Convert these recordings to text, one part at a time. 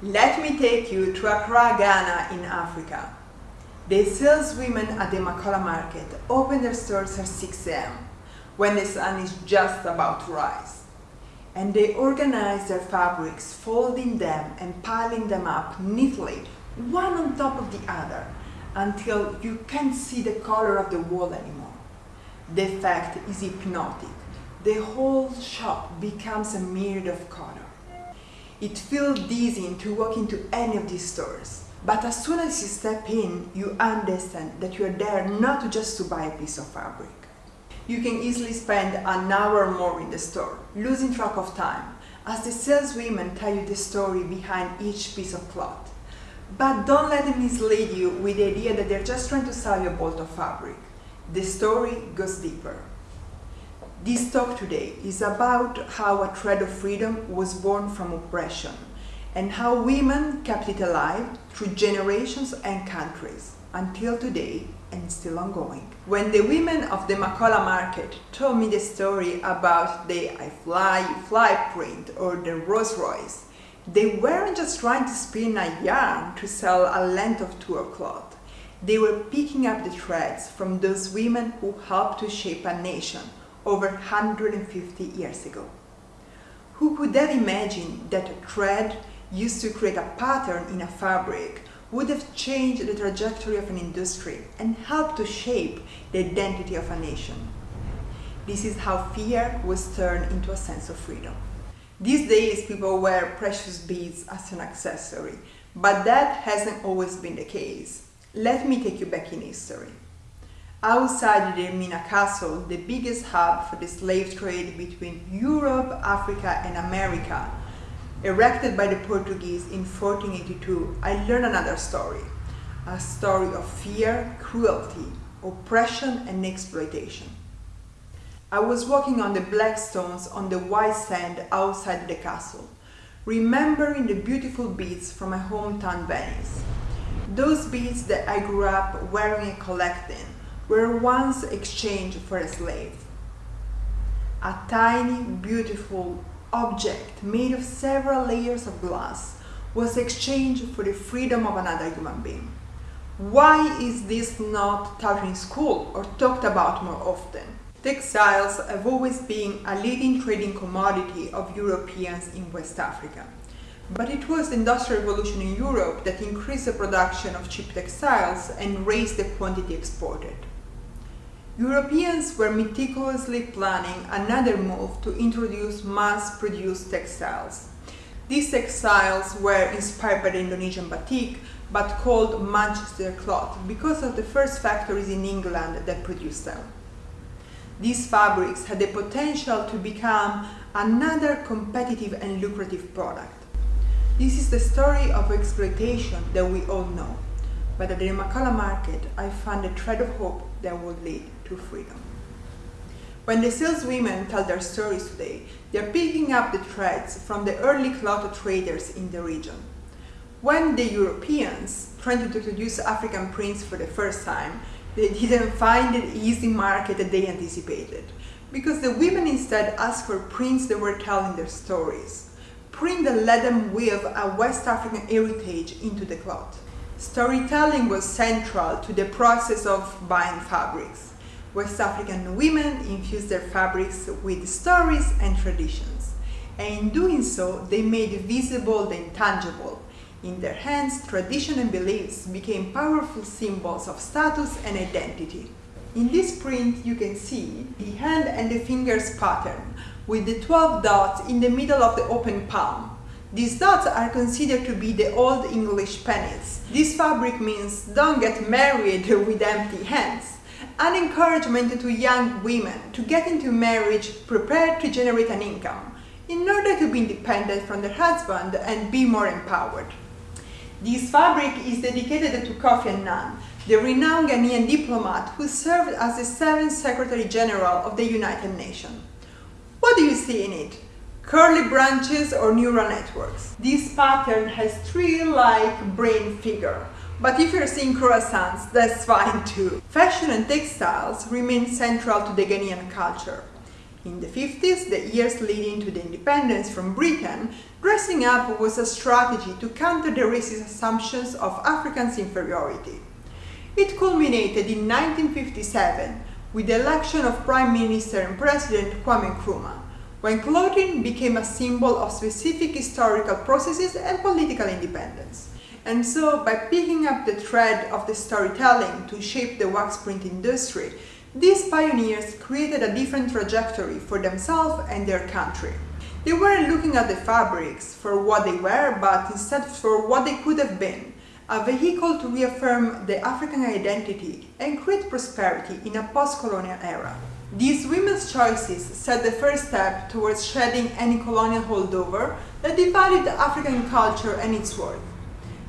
Let me take you to Accra, Ghana in Africa. The saleswomen at the Makola market open their stores at 6 a.m. when the sun is just about to rise. And they organize their fabrics, folding them and piling them up neatly, one on top of the other, until you can't see the color of the wall anymore. The effect is hypnotic. The whole shop becomes a myriad of color. It feels dizzying to walk into any of these stores. But as soon as you step in, you understand that you are there not just to buy a piece of fabric. You can easily spend an hour or more in the store, losing track of time, as the saleswomen tell you the story behind each piece of cloth. But don't let them mislead you with the idea that they're just trying to sell you a bolt of fabric. The story goes deeper. This talk today is about how a thread of freedom was born from oppression and how women kept it alive through generations and countries until today and still ongoing. When the women of the Makola market told me the story about the I Fly, Fly print or the Rolls Royce, they weren't just trying to spin a yarn to sell a length of tour cloth. They were picking up the threads from those women who helped to shape a nation over 150 years ago. Who could have imagined that a thread used to create a pattern in a fabric would have changed the trajectory of an industry and helped to shape the identity of a nation. This is how fear was turned into a sense of freedom. These days people wear precious beads as an accessory, but that hasn't always been the case. Let me take you back in history. Outside the Elmina Castle, the biggest hub for the slave trade between Europe, Africa and America, erected by the Portuguese in 1482, I learned another story. A story of fear, cruelty, oppression and exploitation. I was walking on the black stones on the white sand outside the castle, remembering the beautiful beads from my hometown Venice. Those beads that I grew up wearing and collecting, were once exchanged for a slave. A tiny, beautiful object made of several layers of glass was exchanged for the freedom of another human being. Why is this not taught in school or talked about more often? Textiles have always been a leading trading commodity of Europeans in West Africa. But it was the Industrial Revolution in Europe that increased the production of cheap textiles and raised the quantity exported. Europeans were meticulously planning another move to introduce mass-produced textiles. These textiles were inspired by the Indonesian batik, but called Manchester cloth because of the first factories in England that produced them. These fabrics had the potential to become another competitive and lucrative product. This is the story of exploitation that we all know. But at the Makola market, I found a thread of hope that would lead to freedom. When the saleswomen tell their stories today, they're picking up the threads from the early cloth traders in the region. When the Europeans tried to introduce African prints for the first time, they didn't find the easy market that they anticipated, because the women instead asked for prints that were telling their stories, print that let them weave a West African heritage into the cloth. Storytelling was central to the process of buying fabrics. West African women infused their fabrics with stories and traditions. And in doing so, they made visible the intangible. In their hands, tradition and beliefs became powerful symbols of status and identity. In this print, you can see the hand and the fingers pattern, with the 12 dots in the middle of the open palm. These dots are considered to be the Old English pennies. This fabric means don't get married with empty hands. An encouragement to young women to get into marriage prepared to generate an income in order to be independent from their husband and be more empowered. This fabric is dedicated to Kofi Annan, the renowned Ghanaian diplomat who served as the seventh Secretary General of the United Nations. What do you see in it? curly branches or neural networks. This pattern has tree-like brain figure, but if you're seeing croissants, that's fine too. Fashion and textiles remain central to the Ghanaian culture. In the 50s, the years leading to the independence from Britain, Dressing up was a strategy to counter the racist assumptions of Africans' inferiority. It culminated in 1957 with the election of Prime Minister and President Kwame Nkrumah, when clothing became a symbol of specific historical processes and political independence. And so, by picking up the thread of the storytelling to shape the wax print industry, these pioneers created a different trajectory for themselves and their country. They weren't looking at the fabrics for what they were, but instead for what they could have been, a vehicle to reaffirm the African identity and create prosperity in a post-colonial era. These women's choices set the first step towards shedding any colonial holdover that devalued African culture and its worth.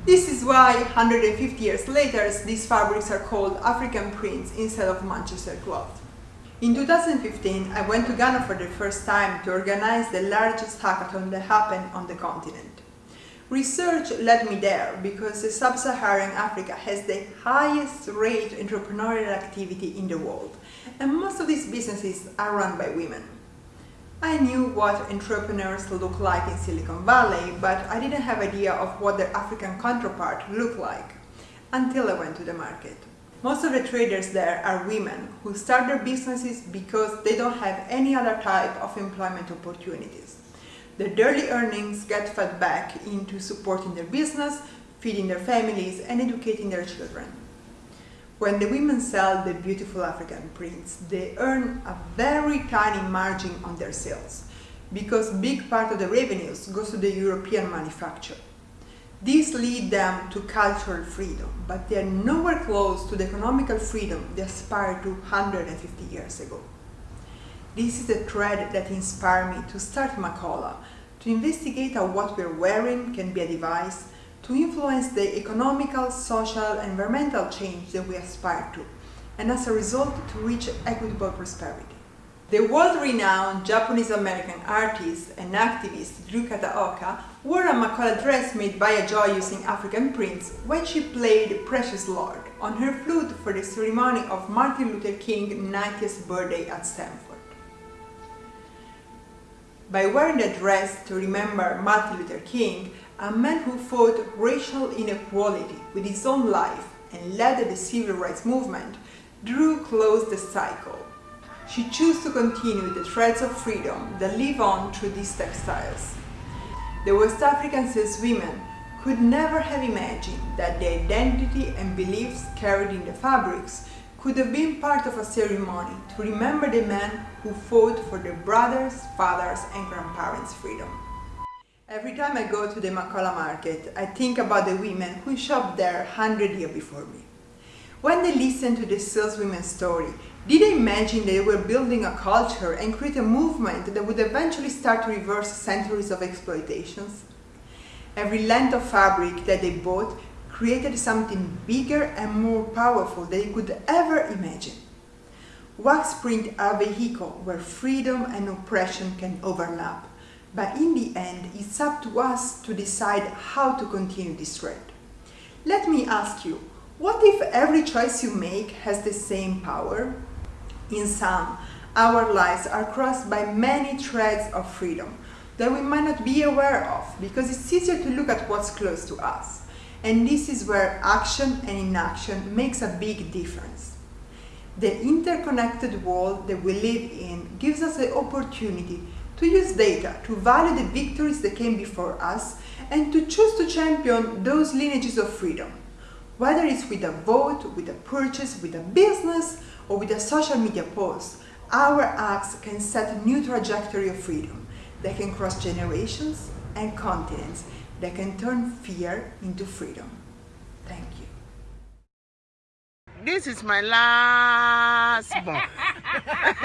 This is why, 150 years later, these fabrics are called African prints instead of Manchester cloth. In 2015, I went to Ghana for the first time to organize the largest hackathon that happened on the continent. Research led me there because sub-Saharan Africa has the highest rate of entrepreneurial activity in the world, and most of these businesses are run by women. I knew what entrepreneurs look like in Silicon Valley, but I didn't have idea of what their African counterpart looked like until I went to the market. Most of the traders there are women who start their businesses because they don't have any other type of employment opportunities. Their daily earnings get fed back into supporting their business, feeding their families and educating their children. When the women sell the beautiful African prints, they earn a very tiny margin on their sales because big part of the revenues goes to the European manufacturer. This lead them to cultural freedom, but they are nowhere close to the economical freedom they aspired to 150 years ago. This is the thread that inspired me to start Macola, to investigate how what we're wearing can be a device to influence the economical, social, and environmental change that we aspire to, and as a result to reach equitable prosperity. The world-renowned Japanese-American artist and activist Drew Kataoka wore a Macola dress made by a joy using African prints when she played Precious Lord on her flute for the ceremony of Martin Luther King's 90th birthday at Stanford. By wearing the dress to remember Martin Luther King, a man who fought racial inequality with his own life and led the civil rights movement, Drew closed the cycle. She chose to continue the threads of freedom that live on through these textiles. The West African cis women could never have imagined that the identity and beliefs carried in the fabrics could have been part of a ceremony to remember the men who fought for their brothers, fathers and grandparents' freedom. Every time I go to the Makola market, I think about the women who shopped there 100 years before me. When they listened to the saleswomen's story, did they imagine they were building a culture and create a movement that would eventually start to reverse centuries of exploitations? Every length of fabric that they bought created something bigger and more powerful than they could ever imagine. Wax print are a vehicle where freedom and oppression can overlap, but in the end it's up to us to decide how to continue this thread. Let me ask you, what if every choice you make has the same power? In sum, our lives are crossed by many threads of freedom that we might not be aware of because it's easier to look at what's close to us. And this is where action and inaction makes a big difference. The interconnected world that we live in gives us the opportunity to use data to value the victories that came before us and to choose to champion those lineages of freedom. Whether it's with a vote, with a purchase, with a business, or with a social media post, our acts can set a new trajectory of freedom that can cross generations and continents that can turn fear into freedom. Thank you. This is my last born.